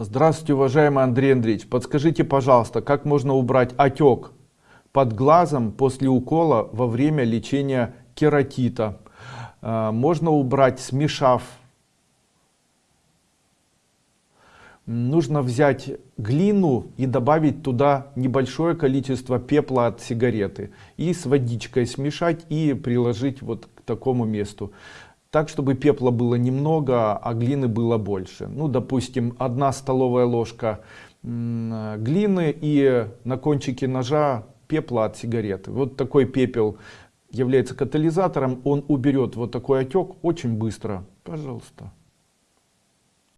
Здравствуйте, уважаемый Андрей Андреевич. Подскажите, пожалуйста, как можно убрать отек под глазом после укола во время лечения кератита? А, можно убрать, смешав. Нужно взять глину и добавить туда небольшое количество пепла от сигареты. И с водичкой смешать и приложить вот к такому месту так чтобы пепла было немного а глины было больше. Ну допустим одна столовая ложка глины и на кончике ножа пепла от сигареты. Вот такой пепел является катализатором. Он уберет вот такой отек очень быстро. Пожалуйста